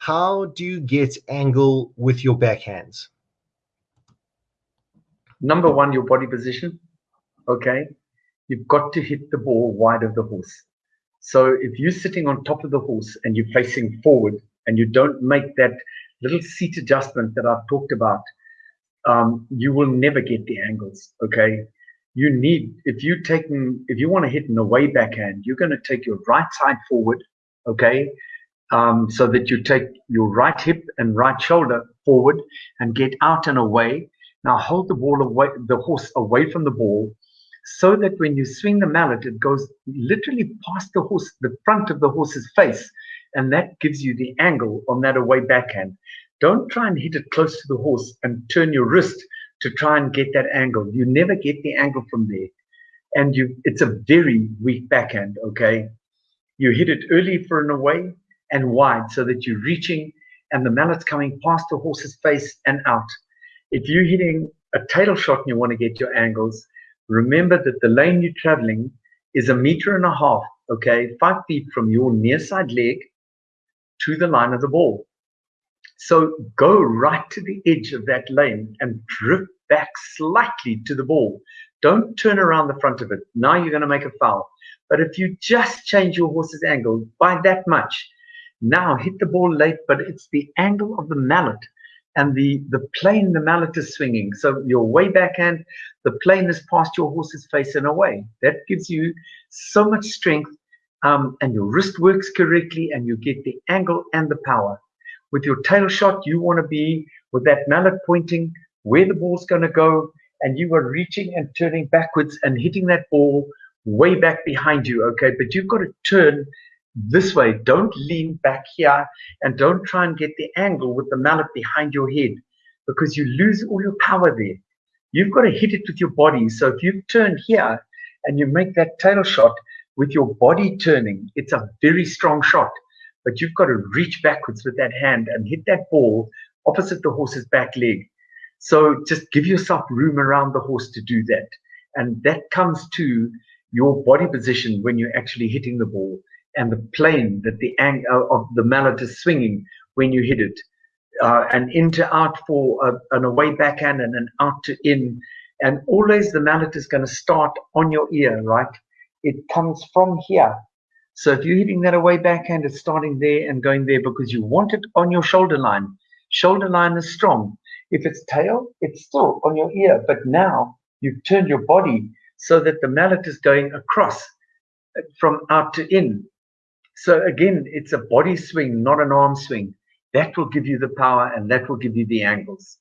How do you get angle with your backhands? Number one, your body position. Okay. You've got to hit the ball wide of the horse. So if you're sitting on top of the horse and you're facing forward and you don't make that little seat adjustment that I've talked about, um, you will never get the angles. Okay. You need, if you taking, if you want to hit in the way backhand, you're going to take your right side forward. Okay. Um, so that you take your right hip and right shoulder forward and get out and away. Now hold the ball away, the horse away from the ball so that when you swing the mallet, it goes literally past the horse, the front of the horse's face, and that gives you the angle on that away backhand. Don't try and hit it close to the horse and turn your wrist to try and get that angle. You never get the angle from there. And you it's a very weak backhand, okay? You hit it early for an away and wide so that you're reaching and the mallet's coming past the horse's face and out. If you're hitting a tail shot and you want to get your angles, remember that the lane you're traveling is a meter and a half, okay, five feet from your near side leg to the line of the ball. So go right to the edge of that lane and drift back slightly to the ball. Don't turn around the front of it. Now you're going to make a foul. But if you just change your horse's angle by that much, now hit the ball late, but it's the angle of the mallet and the, the plane the mallet is swinging. So your way backhand, the plane is past your horse's face and away. That gives you so much strength um, and your wrist works correctly and you get the angle and the power. With your tail shot, you want to be with that mallet pointing where the ball's going to go and you are reaching and turning backwards and hitting that ball way back behind you. Okay, but you've got to turn this way. Don't lean back here and don't try and get the angle with the mallet behind your head because you lose all your power there. You've got to hit it with your body. So if you turn here and you make that tail shot with your body turning, it's a very strong shot. But you've got to reach backwards with that hand and hit that ball opposite the horse's back leg. So just give yourself room around the horse to do that. And that comes to your body position when you're actually hitting the ball and the plane that the angle uh, of the mallet is swinging when you hit it. Uh, and in to out for a, an away backhand and an out to in. And always the mallet is going to start on your ear, right? It comes from here. So if you're hitting that away backhand, it's starting there and going there because you want it on your shoulder line. Shoulder line is strong. If it's tail, it's still on your ear. But now you've turned your body so that the mallet is going across uh, from out to in. So again, it's a body swing, not an arm swing. That will give you the power and that will give you the angles.